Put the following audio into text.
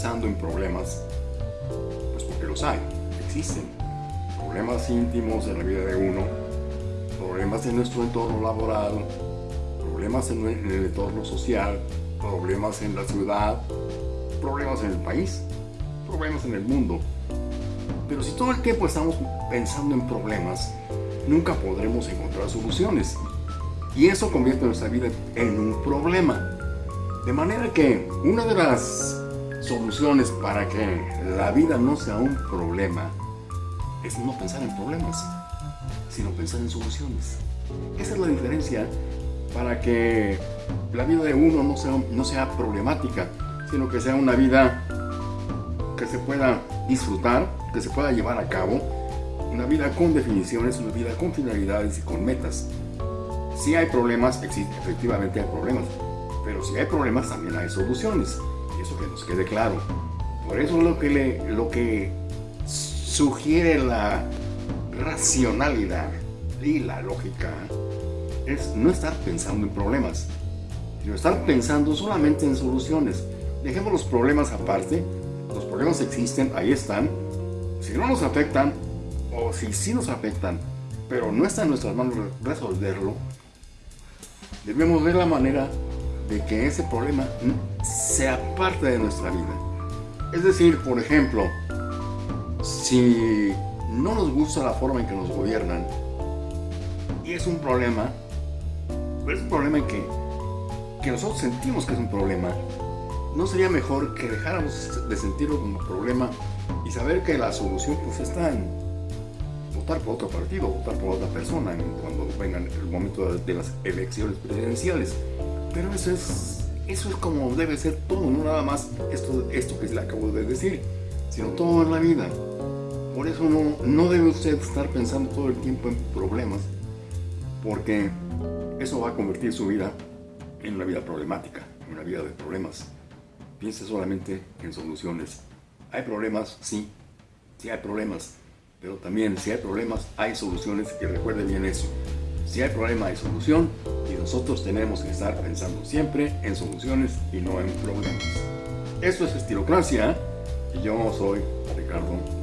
pensando en problemas, pues porque los hay, existen. Problemas íntimos en la vida de uno, problemas en nuestro entorno laboral, problemas en el entorno social, problemas en la ciudad, problemas en el país, problemas en el mundo. Pero si todo el tiempo estamos pensando en problemas, nunca podremos encontrar soluciones. Y eso convierte nuestra vida en un problema. De manera que una de las soluciones para que la vida no sea un problema es no pensar en problemas, sino pensar en soluciones. Esa es la diferencia para que la vida de uno no sea, no sea problemática, sino que sea una vida que se pueda disfrutar, que se pueda llevar a cabo, una vida con definiciones, una vida con finalidades y con metas. Si hay problemas, existe, efectivamente hay problemas, pero si hay problemas también hay soluciones, eso que nos quede claro. Por eso lo que, le, lo que sugiere la racionalidad y la lógica es no estar pensando en problemas, sino estar pensando solamente en soluciones. Dejemos los problemas aparte, los problemas existen, ahí están. Si no nos afectan, o si sí nos afectan, pero no está en nuestras manos resolverlo, debemos ver la manera de que ese problema sea parte de nuestra vida. Es decir, por ejemplo, si no nos gusta la forma en que nos gobiernan, y es un problema, es un problema en que, que nosotros sentimos que es un problema, ¿no sería mejor que dejáramos de sentirlo como problema y saber que la solución pues está en votar por otro partido, votar por otra persona cuando venga el momento de las elecciones presidenciales? Pero eso es, eso es como debe ser todo, no nada más esto, esto que le acabo de decir, sino todo en la vida. Por eso no, no debe usted estar pensando todo el tiempo en problemas, porque eso va a convertir su vida en una vida problemática, en una vida de problemas. Piense solamente en soluciones. ¿Hay problemas? Sí, sí hay problemas. Pero también si hay problemas, hay soluciones y recuerde bien eso. Si hay problema, hay solución nosotros tenemos que estar pensando siempre en soluciones y no en problemas. Esto es Estilocracia y yo soy Ricardo